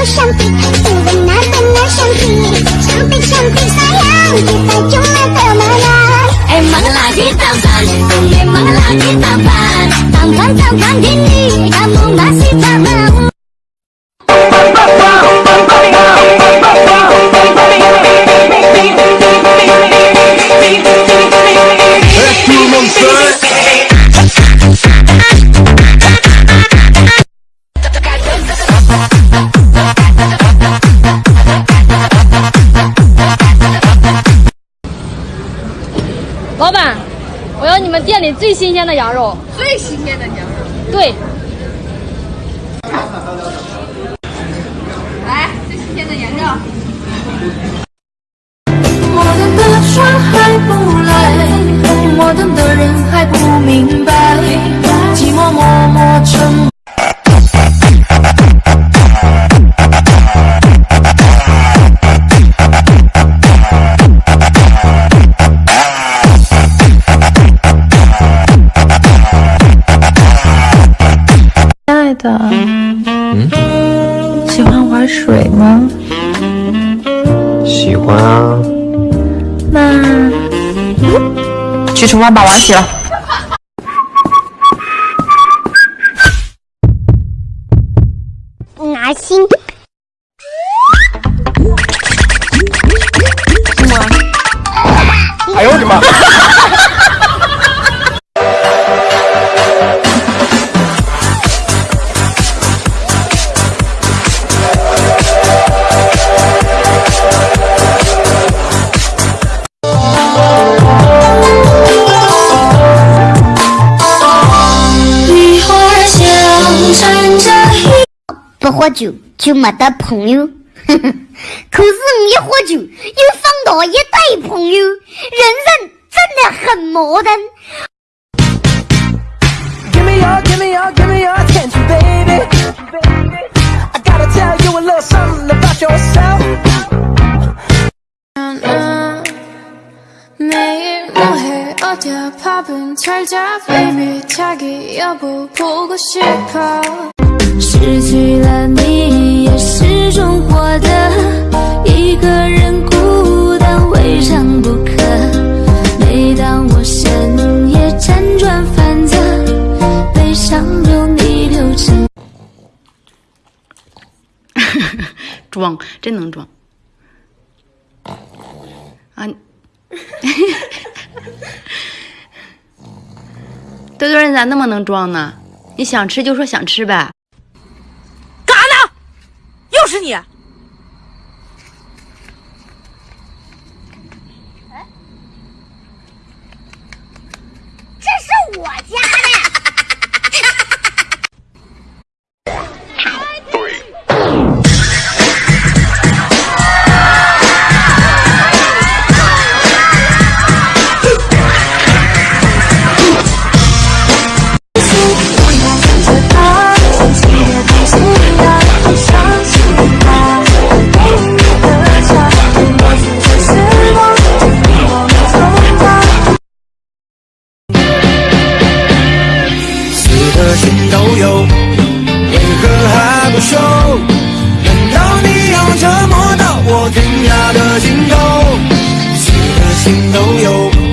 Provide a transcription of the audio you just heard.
ku cantik Benar-benar cantik Cantik-cantik sayang Kita cuma temenan Memanglah kita fun Memanglah kita fun Tangan-tangan gini Kamu masih tak mau Hey, tout le monde sait 店里最新鲜的羊肉。最新鲜的羊肉。对。来，最新鲜的羊肉。的，嗯，喜欢玩水吗？喜欢啊。那去厨房把碗洗了。拿心。哎呦我的妈！喝酒就没得朋友，可是你一喝酒又放倒一堆朋友，人生真的很矛盾。装，真能装。啊，多多，你咋那么能装呢？你想吃就说想吃呗。干啥呢又是你！朋友。